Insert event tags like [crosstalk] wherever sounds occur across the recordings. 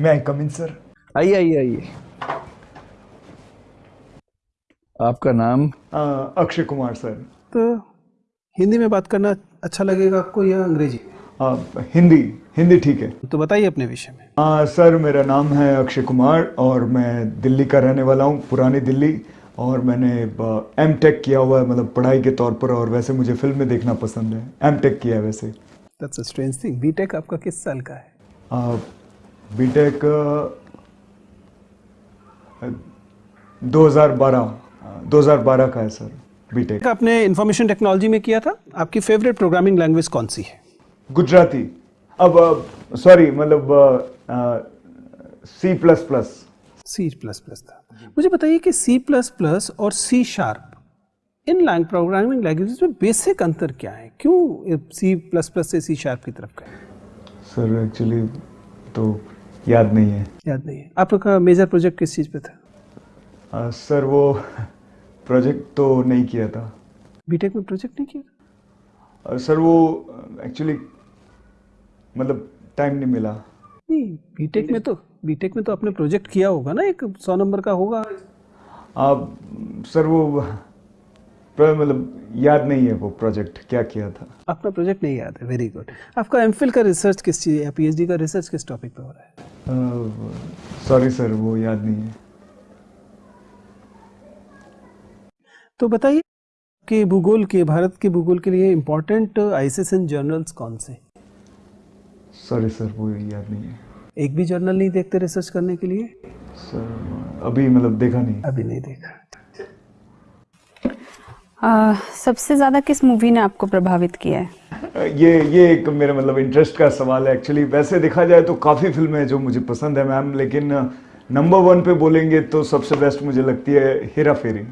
मैं आई कम इन सर आइए आइए आइए। आपका नाम? अक्षय कुमार सर। तो हिंदी में बात करना अच्छा लगेगा आपको या अंग्रेज़ी? आ, हिंदी हिंदी ठीक है। तो बताइए अपने विषय में। आ, सर मेरा नाम है अक्षय कुमार और मैं दिल्ली का रहने वाला हूँ पुरानी दिल्ली। और मैंने एम टेक किया हुआ है मतलब पढ़ाई के तौर पर और वैसे मुझे फ़िल्म में देखना पसंद है। एम टेक किया है वैसे। That's a strange thing BTech आपका किस साल का है? बी टेक दो हज़ार बारह दो हज़ार बारह का है सर बीटेक आपने इंफॉर्मेशन टेक्नोलॉजी में किया था? आपकी फेवरेट प्रोग्रामिंग लैंग्वेज कौन सी है? गुजराती। अब सॉरी मतलब C plus plus C plus plus था। मुझे बताइए कि सी प्लस प्लस और C sharp in lang programming languages में बेसिक अंतर क्या है? क्यों सी प्लस प्लस से सी शार्प की तरफ़ गए? सर एक्चुअली तो याद नहीं है। याद नहीं है। आपका मेजर प्रोजेक्ट किस चीज़ पे था? आ, सर वो प्रोजेक्ट तो नहीं किया था। बीटेक में प्रोजेक्ट नहीं किया आ, सर वो एक्चुअली मतलब टाइम नहीं मिला। नहीं बीटेक में तो बीटेक में तो आपने प्रोजेक्ट किया होगा ना एक सौ नंबर का होगा। आप सर वो मतलब याद नहीं है वो प्रोजेक्ट क्या किया था। अपना प्रोजेक्ट नहीं याद है वेरी गुड आपका एमफिल का रिसर्च किस चीज़ या पीएचडी का रिसर्च किस टॉपिक पे हो रहा है? सॉरी सर वो याद नहीं है। तो बताइए कि भूगोल के भारत के भूगोल के लिए इम्पोर्टेंट आईसीएसएन जर्नल्स कौन से सॉरी सर वो याद नहीं है। एक भी जर्नल नहीं देखते रिसर्च करने के लिए? सर अभी मतलब देखा नहीं। अभी नहीं देखा। आ, सबसे ज़्यादा किस मूवी ने आपको प्रभावित किया है? ये ये एक मेरे मतलब इंटरेस्ट का सवाल है एक्चुअली वैसे देखा जाए तो काफ़ी फ़िल्में हैं जो मुझे पसंद है मैम लेकिन नंबर वन पे बोलेंगे तो सबसे बेस्ट मुझे लगती है हेरा फेरी।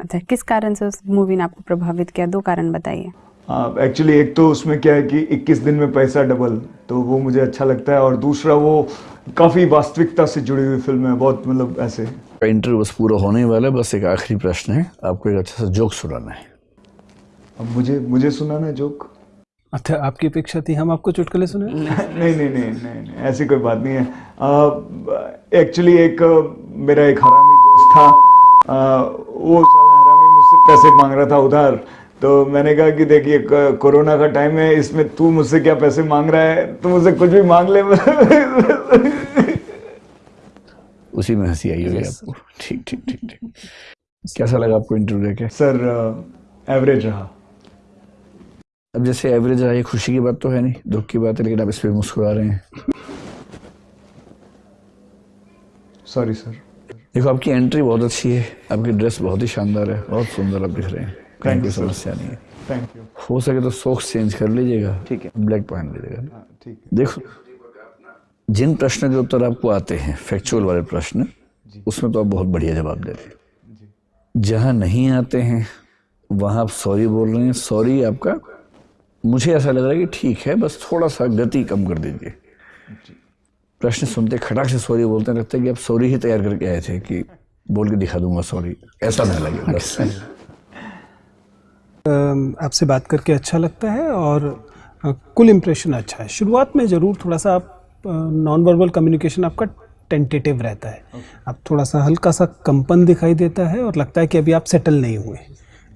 अच्छा किस कारण से उस मूवी ने आपको प्रभावित किया? दो कारण बताइए। एक्चुअली एक तो उसमें क्या है कि 21 दिन में पैसा डबल तो वो मुझे अच्छा लगता है और दूसरा वो काफ़ी वास्तविकता से जुड़ी हुई फ़िल्म है बहुत मतलब ऐसे। इंटरव्यू बस पूरा होने वाला है बस एक आखिरी प्रश्न है आपको एक अच्छा सा जोक सुनाना है। अब मुझे मुझे सुनाना है जोक अच्छा आपकी अपेक्षा थी हम आपको चुटकुले सुने [laughs] नहीं नहीं नहीं नहीं नहीं ऐसी कोई बात नहीं है। एक्चुअली एक मेरा एक हरामी दोस्त था आ, वो साला हरामी मुझसे पैसे मांग रहा था उधार तो मैंने कहा कि देखिए कोरोना का टाइम है इसमें तू मुझसे क्या पैसे मांग रहा है? तू मुझसे कुछ भी मांग ले। उसी में हँसी आई होगी आपको। ठीक ठीक ठीक ठीक। कैसा लगा आपको इंटरव्यू देखे सर एवरेज रहा। अब जैसे एवरेज रहा ये खुशी की बात तो है नहीं दुख की बात है लेकिन आप इस पर मुस्कुरा रहे हैं। सॉरी सर देखो आपकी एंट्री बहुत अच्छी है आपकी ड्रेस बहुत ही शानदार है बहुत सुंदर आप दिख रहे हैं। कहीं कोई समस्या नहीं है थैंक यू हो सके तो सॉक्स चेंज कर लीजिएगा। ठीक है। ब्लैक पहन लीजिएगा। हाँ, ठीक है। देखो जिन प्रश्न के उत्तर आपको आते हैं फैक्चुअल वाले प्रश्न उसमें तो आप बहुत बढ़िया जवाब देते हैं। जहाँ नहीं आते हैं वहाँ आप सॉरी बोल रहे हैं। सॉरी आपका मुझे ऐसा लग रहा है कि ठीक है बस थोड़ा सा गति कम कर दीजिए। प्रश्न सुनते खटाक से सॉरी बोलते हैं लगता है कि आप सॉरी ही तैयार करके आए थे कि बोल के दिखा दूँगा सॉरी ऐसा नहीं लगे बस। आपसे बात करके अच्छा लगता है और कुल इम्प्रेशन अच्छा है। शुरुआत में ज़रूर थोड़ा सा आप नॉन वर्बल कम्युनिकेशन आपका टेंटेटिव रहता है। आप थोड़ा सा हल्का सा कंपन दिखाई देता है और लगता है कि अभी आप सेटल नहीं हुए।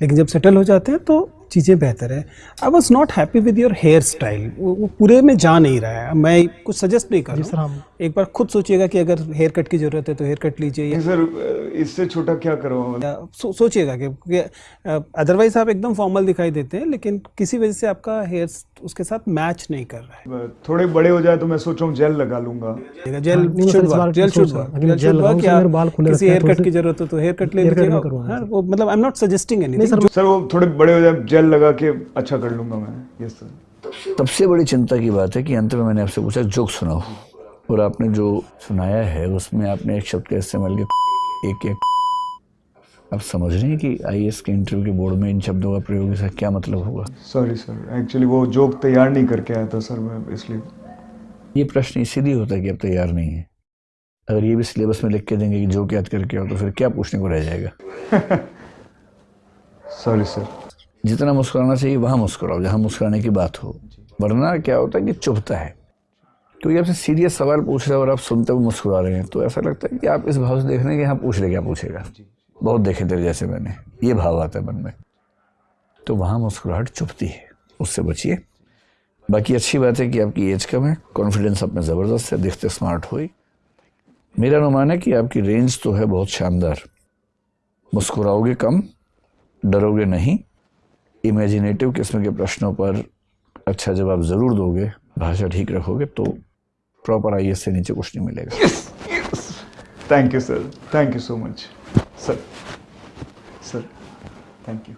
लेकिन जब सेटल हो जाते हैं तो चीज़ें बेहतर है। I was not happy with your hair style वो पूरे में जा नहीं रहा है। मैं कुछ सजेस्ट नहीं कर रहा हूँ। एक बार खुद सोचिएगा कि अगर हेयर कट की ज़रूरत है तो हेयर कट लीजिए सर इससे छोटा क्या करो सो, सोचिएगा कि अदरवाइज़ आप एकदम फॉर्मल दिखाई देते हैं लेकिन किसी वजह से आपका हेयर उसके साथ मैच नहीं कर रहा है। थोड़े बड़े हो जाए तो मैं सोच रहा हूँ जेल लगा लूँगा। Gel gel should should work किसी हेयर कट की ज़रूरत हो तो हेयर कट ले लीजिएगा। वो मतलब I am not suggesting anything sir वो थोड़े बड़े हो जाए जेल लगा के अच्छा कर लूँगा मैं। यस सर सबसे बड़ी चिंता की बात है कि अंत में मैंने आपसे पूछा जोक सुनाओ। और आपने जो सुनाया है उसमें आपने एक शब्द का इस्तेमाल किया एक एक। आप समझ रहे हैं कि आई के इंटरव्यू के बोर्ड में इन शब्दों का प्रयोग इसका क्या मतलब होगा? सॉरी सर एक्चुअली वो जोक तैयार नहीं करके आया था सर मैं इसलिए। ये प्रश्न इसीलिए होता है कि अब तैयार नहीं है। अगर ये भी सिलेबस में लिख के देंगे कि जोक याद करके आओ तो फिर क्या पूछने को रह जाएगा? [laughs] सॉरी सर जितना मुस्कुराना चाहिए वहाँ मुस्कुराओ। जहाँ मुस्कुराने की बात हो। वरना क्या होता है कि चुभता है। क्योंकि आपसे सीरियस सवाल पूछ रहे हैं और आप सुनते हुए मुस्कुरा रहे हैं। तो ऐसा लगता है कि आप इस भाव से देख रहे हैं कि हाँ पूछ ले क्या पूछेगा? बहुत देखे तेरे जैसे मैंने। ये भाव आता है मन में। तो वहाँ मुस्कुराहट चुपती है। उससे बचिए। बाकी अच्छी बात है कि आपकी एज कम है। कॉन्फिडेंस आप में ज़बरदस्त है। दिखते स्मार्ट हुई मेरा अनुमान है कि आपकी रेंज तो है बहुत शानदार। मुस्कुराओगे कम डरोगे नहीं। इमेजिनेटिव किस्म के प्रश्नों पर अच्छा जवाब ज़रूर दोगे। भाषा ठीक रखोगे तो प्रॉपर आई से नीचे कुछ नहीं मिलेगा thank you sir thank you so much sir sir thank you